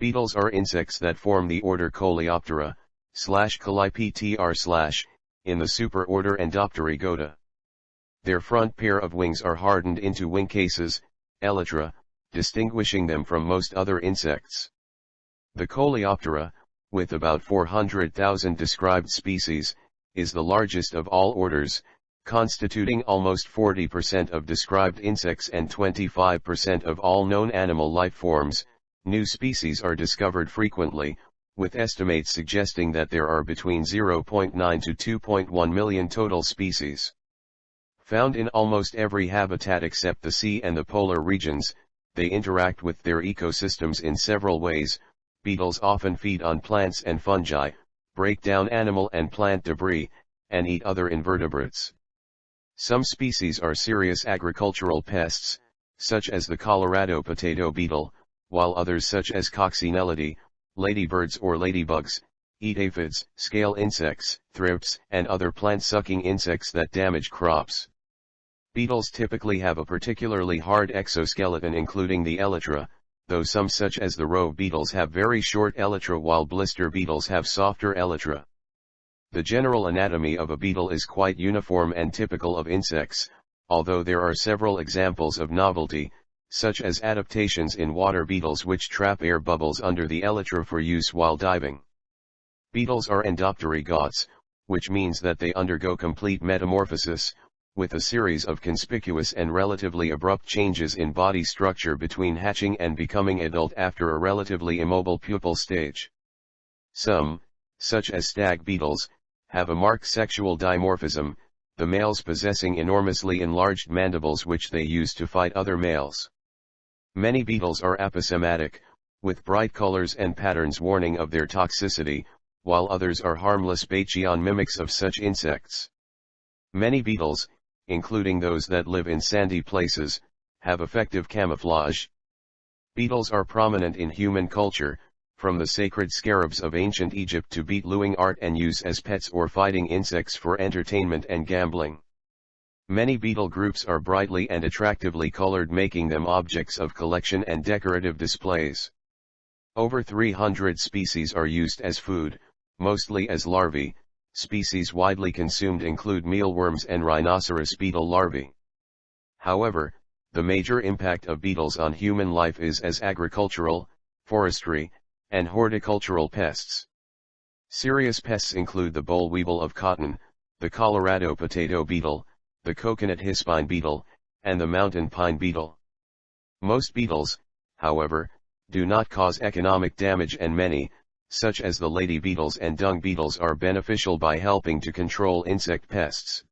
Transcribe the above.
Beetles are insects that form the order Coleoptera, slash slash, in the superorder Endopterygota. Their front pair of wings are hardened into wing cases, elytra, distinguishing them from most other insects. The Coleoptera, with about 400,000 described species, is the largest of all orders, constituting almost 40% of described insects and 25% of all known animal life forms. New species are discovered frequently, with estimates suggesting that there are between 0.9 to 2.1 million total species. Found in almost every habitat except the sea and the polar regions, they interact with their ecosystems in several ways, beetles often feed on plants and fungi, break down animal and plant debris, and eat other invertebrates. Some species are serious agricultural pests, such as the Colorado potato beetle, while others such as coccinellidae, ladybirds or ladybugs, eat aphids, scale insects, thrips, and other plant-sucking insects that damage crops. Beetles typically have a particularly hard exoskeleton including the elytra, though some such as the rove beetles have very short elytra while blister beetles have softer elytra. The general anatomy of a beetle is quite uniform and typical of insects, although there are several examples of novelty, such as adaptations in water beetles which trap air bubbles under the elytra for use while diving. Beetles are endopterygotes, which means that they undergo complete metamorphosis, with a series of conspicuous and relatively abrupt changes in body structure between hatching and becoming adult after a relatively immobile pupal stage. Some, such as stag beetles, have a marked sexual dimorphism, the males possessing enormously enlarged mandibles which they use to fight other males. Many beetles are aposematic, with bright colors and patterns warning of their toxicity, while others are harmless Batesian mimics of such insects. Many beetles, including those that live in sandy places, have effective camouflage. Beetles are prominent in human culture, from the sacred scarabs of ancient Egypt to beetlewing art and use as pets or fighting insects for entertainment and gambling. Many beetle groups are brightly and attractively colored making them objects of collection and decorative displays. Over 300 species are used as food, mostly as larvae, species widely consumed include mealworms and rhinoceros beetle larvae. However, the major impact of beetles on human life is as agricultural, forestry, and horticultural pests. Serious pests include the boll weevil of cotton, the Colorado potato beetle, the coconut hispine beetle, and the mountain pine beetle. Most beetles, however, do not cause economic damage and many, such as the lady beetles and dung beetles are beneficial by helping to control insect pests.